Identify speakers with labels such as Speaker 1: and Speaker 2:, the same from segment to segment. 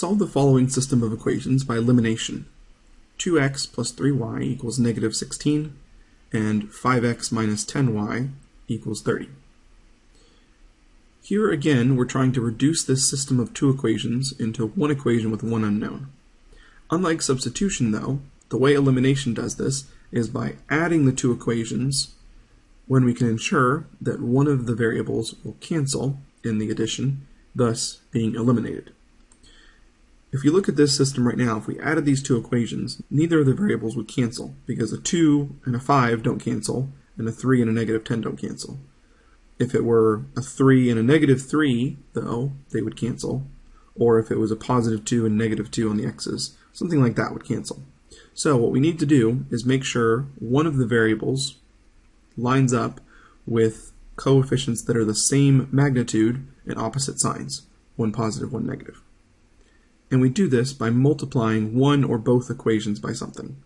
Speaker 1: Solve the following system of equations by elimination. 2x plus 3y equals negative 16, and 5x minus 10y equals 30. Here again, we're trying to reduce this system of two equations into one equation with one unknown. Unlike substitution, though, the way elimination does this is by adding the two equations when we can ensure that one of the variables will cancel in the addition, thus being eliminated. If you look at this system right now, if we added these two equations, neither of the variables would cancel because a 2 and a 5 don't cancel, and a 3 and a negative 10 don't cancel. If it were a 3 and a negative 3, though, they would cancel. Or if it was a positive 2 and negative 2 on the x's, something like that would cancel. So what we need to do is make sure one of the variables lines up with coefficients that are the same magnitude and opposite signs, one positive, one negative. And we do this by multiplying one or both equations by something.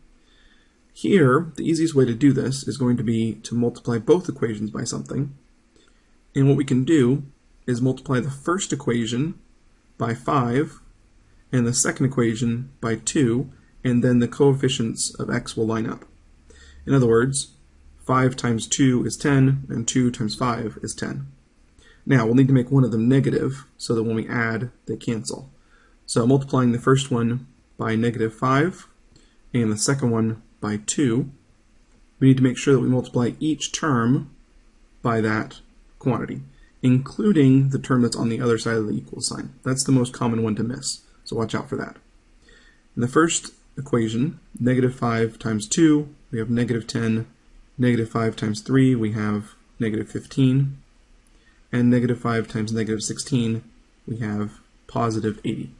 Speaker 1: Here, the easiest way to do this is going to be to multiply both equations by something. And what we can do is multiply the first equation by 5 and the second equation by 2, and then the coefficients of x will line up. In other words, 5 times 2 is 10, and 2 times 5 is 10. Now, we'll need to make one of them negative, so that when we add, they cancel. So multiplying the first one by negative 5, and the second one by 2, we need to make sure that we multiply each term by that quantity, including the term that's on the other side of the equal sign. That's the most common one to miss, so watch out for that. In the first equation, negative 5 times 2, we have negative 10 Negative 5 times 3, we have negative 15. And negative 5 times negative 16, we have positive 80.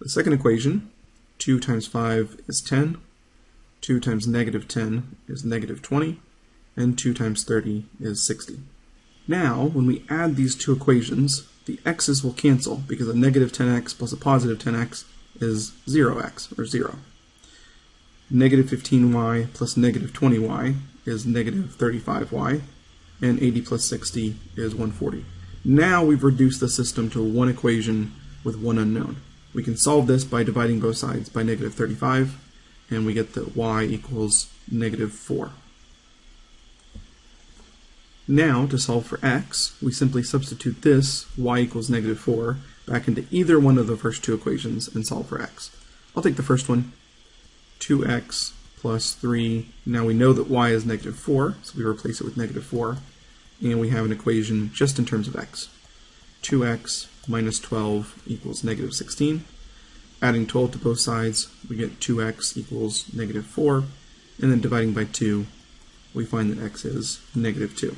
Speaker 1: The second equation, 2 times 5 is 10. 2 times negative 10 is negative 20. And 2 times 30 is 60. Now, when we add these two equations, the x's will cancel because a negative 10x plus a positive 10x is 0x, or 0 negative 15y plus negative 20y is negative 35y, and 80 plus 60 is 140. Now we've reduced the system to one equation with one unknown. We can solve this by dividing both sides by negative 35, and we get that y equals negative 4. Now, to solve for x, we simply substitute this, y equals negative 4, back into either one of the first two equations and solve for x. I'll take the first one, 2x plus 3. Now we know that y is negative 4, so we replace it with negative 4. And we have an equation just in terms of x. 2x minus 12 equals negative 16. Adding 12 to both sides, we get 2x equals negative 4. And then dividing by 2, we find that x is negative 2.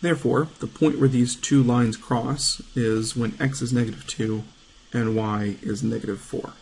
Speaker 1: Therefore, the point where these two lines cross is when x is negative 2 and y is negative 4.